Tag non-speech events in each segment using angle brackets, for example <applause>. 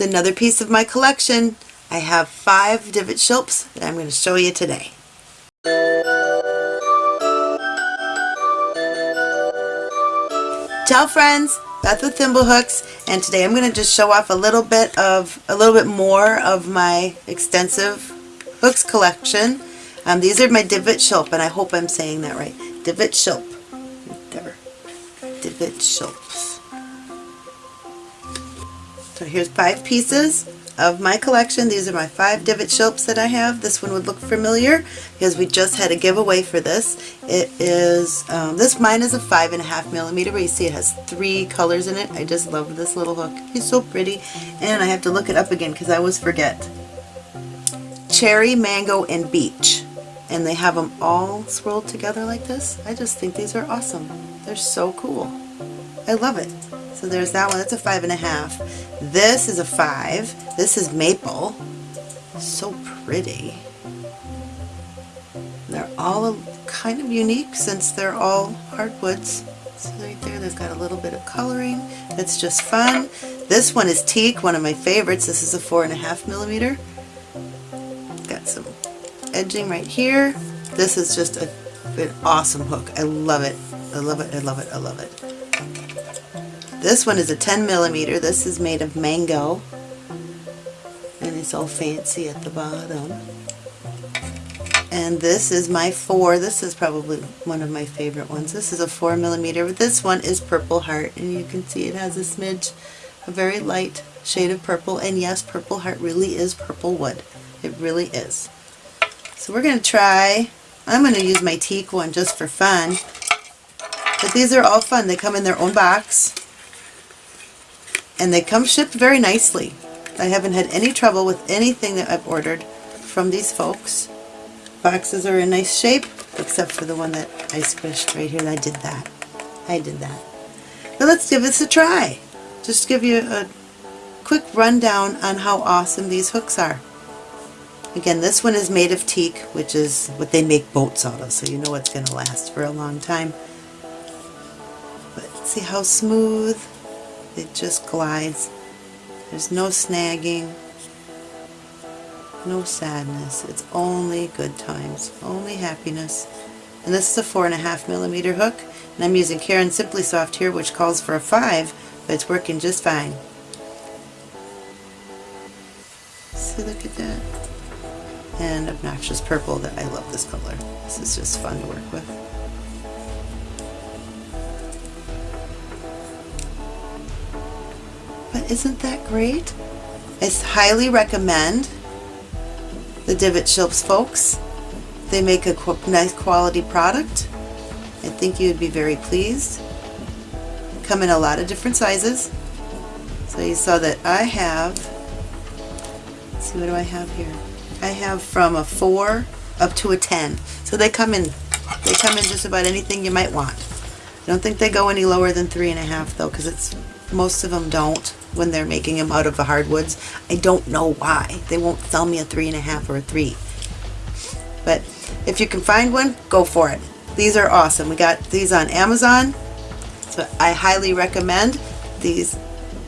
is another piece of my collection. I have five divot shilps that I'm going to show you today. Ciao friends, Beth with Thimblehooks and today I'm going to just show off a little bit of, a little bit more of my extensive hooks collection. Um, these are my divot shilp and I hope I'm saying that right. Divot shilp. There. Divot shilps. So here's five pieces of my collection. These are my five divot shilps that I have. This one would look familiar because we just had a giveaway for this. It is, um, this mine is a five and a half millimeter, but you see it has three colors in it. I just love this little hook. He's so pretty. And I have to look it up again because I always forget. Cherry, mango, and beach. And they have them all swirled together like this. I just think these are awesome. They're so cool. I love it. So there's that one. That's a five and a half. This is a five. This is maple. So pretty. They're all kind of unique since they're all hardwoods. So right there, they've got a little bit of coloring. That's just fun. This one is teak, one of my favorites. This is a four and a half millimeter. Got some edging right here. This is just a, an awesome hook. I love it. I love it. I love it. I love it. This one is a 10 millimeter. This is made of mango. And it's all fancy at the bottom. And this is my 4. This is probably one of my favorite ones. This is a 4 millimeter. But this one is Purple Heart. And you can see it has a smidge, a very light shade of purple. And yes, Purple Heart really is purple wood. It really is. So we're going to try, I'm going to use my teak one just for fun. But these are all fun. They come in their own box and they come shipped very nicely. I haven't had any trouble with anything that I've ordered from these folks. Boxes are in nice shape, except for the one that I squished right here. I did that. I did that. Now let's give this a try. Just give you a quick rundown on how awesome these hooks are. Again, this one is made of teak, which is what they make boats out of, so you know it's going to last for a long time. But see how smooth it just glides. There's no snagging, no sadness. It's only good times, only happiness. And this is a four and a half millimeter hook, and I'm using Caron Simply Soft here, which calls for a five, but it's working just fine. See, look at that. And obnoxious purple that I love this color. This is just fun to work with. Isn't that great? I highly recommend the Divot Shilps folks. They make a qu nice quality product. I think you would be very pleased. Come in a lot of different sizes. So you saw that I have, see what do I have here? I have from a 4 up to a 10. So they come in, they come in just about anything you might want. I don't think they go any lower than three and a half though because it's most of them don't when they're making them out of the hardwoods. I don't know why. They won't sell me a three and a half or a three. But if you can find one, go for it. These are awesome. We got these on Amazon. So I highly recommend these,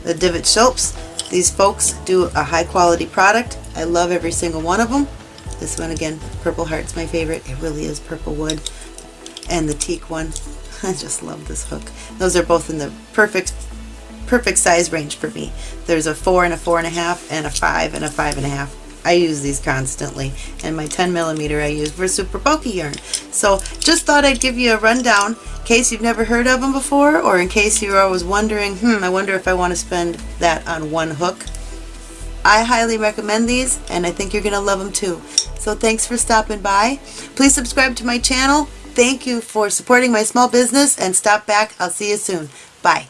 the Divot Shilps. These folks do a high quality product. I love every single one of them. This one again, Purple Heart's my favorite. It really is purple wood. And the teak one. <laughs> I just love this hook. Those are both in the perfect perfect size range for me. There's a four and a four and a half and a five and a five and a half. I use these constantly and my 10 millimeter I use for super bulky yarn. So just thought I'd give you a rundown in case you've never heard of them before or in case you're always wondering, hmm, I wonder if I want to spend that on one hook. I highly recommend these and I think you're going to love them too. So thanks for stopping by. Please subscribe to my channel. Thank you for supporting my small business and stop back. I'll see you soon. Bye.